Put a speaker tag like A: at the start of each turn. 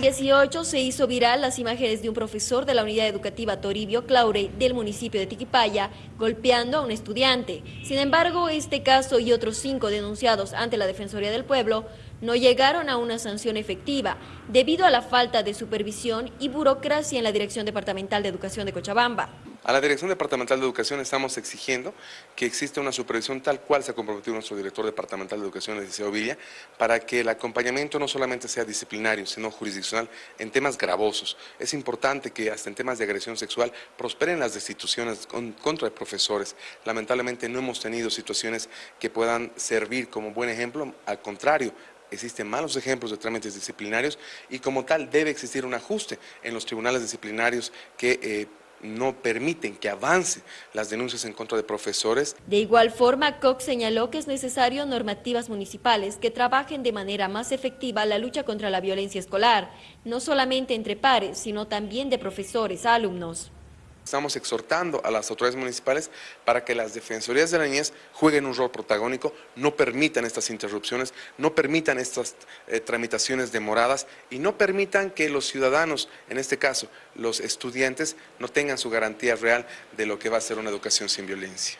A: 2018 se hizo viral las imágenes de un profesor de la unidad educativa Toribio Claure del municipio de Tiquipaya golpeando a un estudiante. Sin embargo, este caso y otros cinco denunciados ante la Defensoría del Pueblo no llegaron a una sanción efectiva debido a la falta de supervisión y burocracia en la Dirección Departamental de Educación de Cochabamba.
B: A la Dirección Departamental de Educación estamos exigiendo que exista una supervisión tal cual se ha comprometido nuestro director departamental de Educación, Eliseo Villa, para que el acompañamiento no solamente sea disciplinario, sino jurisdiccional en temas gravosos. Es importante que hasta en temas de agresión sexual prosperen las destituciones contra profesores. Lamentablemente no hemos tenido situaciones que puedan servir como buen ejemplo, al contrario, existen malos ejemplos de trámites disciplinarios y como tal debe existir un ajuste en los tribunales disciplinarios que eh, no permiten que avance las denuncias en contra de profesores.
A: De igual forma, Cox señaló que es necesario normativas municipales que trabajen de manera más efectiva la lucha contra la violencia escolar, no solamente entre pares, sino también de profesores a alumnos.
B: Estamos exhortando a las autoridades municipales para que las defensorías de la niñez jueguen un rol protagónico, no permitan estas interrupciones, no permitan estas eh, tramitaciones demoradas y no permitan que los ciudadanos, en este caso los estudiantes, no tengan su garantía real de lo que va a ser una educación sin violencia.